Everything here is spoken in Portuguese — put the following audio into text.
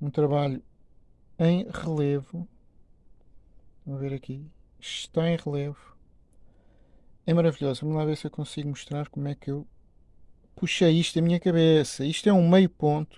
um trabalho em relevo. Vamos ver aqui. Está em relevo. É maravilhoso. Vamos lá ver se eu consigo mostrar como é que eu puxei isto da minha cabeça. Isto é um meio ponto.